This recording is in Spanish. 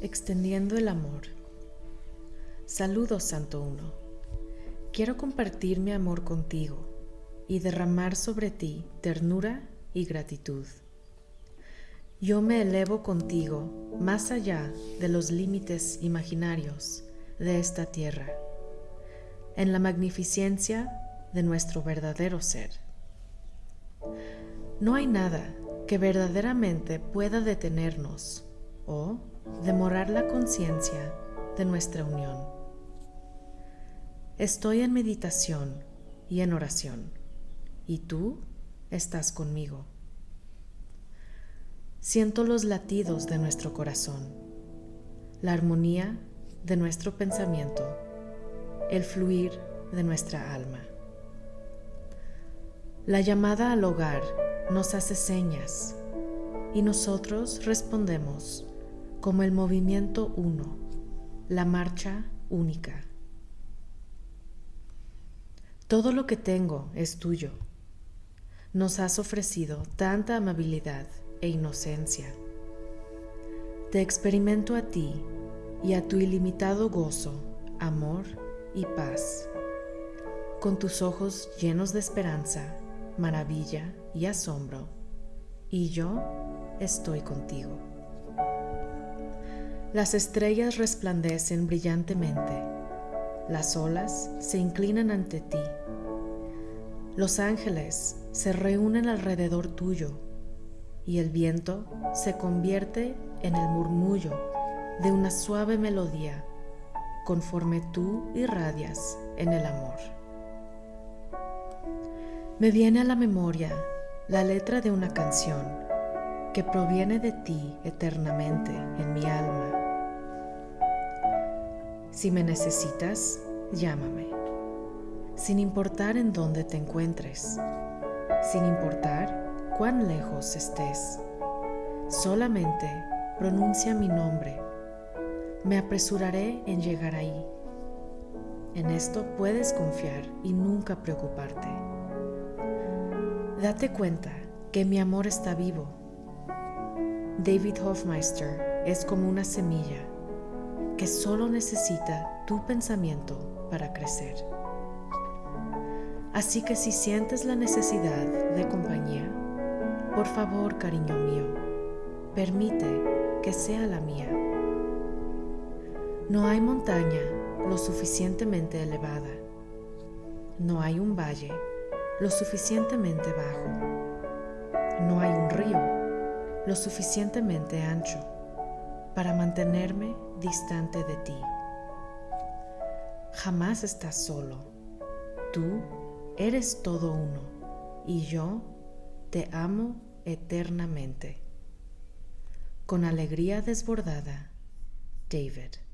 Extendiendo el amor. Saludos, Santo Uno. Quiero compartir mi amor contigo y derramar sobre ti ternura y gratitud. Yo me elevo contigo más allá de los límites imaginarios de esta tierra, en la magnificencia de nuestro verdadero ser. No hay nada que verdaderamente pueda detenernos o demorar la conciencia de nuestra unión. Estoy en meditación y en oración, y tú estás conmigo. Siento los latidos de nuestro corazón, la armonía de nuestro pensamiento, el fluir de nuestra alma. La llamada al hogar nos hace señas y nosotros respondemos como el movimiento uno, la marcha única. Todo lo que tengo es tuyo. Nos has ofrecido tanta amabilidad e inocencia. Te experimento a ti y a tu ilimitado gozo, amor y paz. Con tus ojos llenos de esperanza, maravilla y asombro, y yo estoy contigo. Las estrellas resplandecen brillantemente, las olas se inclinan ante ti, los ángeles se reúnen alrededor tuyo y el viento se convierte en el murmullo de una suave melodía conforme tú irradias en el amor. Me viene a la memoria la letra de una canción que proviene de ti eternamente en mi alma si me necesitas, llámame, sin importar en dónde te encuentres, sin importar cuán lejos estés. Solamente pronuncia mi nombre. Me apresuraré en llegar ahí. En esto puedes confiar y nunca preocuparte. Date cuenta que mi amor está vivo. David Hofmeister es como una semilla que solo necesita tu pensamiento para crecer. Así que si sientes la necesidad de compañía, por favor, cariño mío, permite que sea la mía. No hay montaña lo suficientemente elevada. No hay un valle lo suficientemente bajo. No hay lo suficientemente ancho para mantenerme distante de ti. Jamás estás solo. Tú eres todo uno y yo te amo eternamente. Con alegría desbordada, David.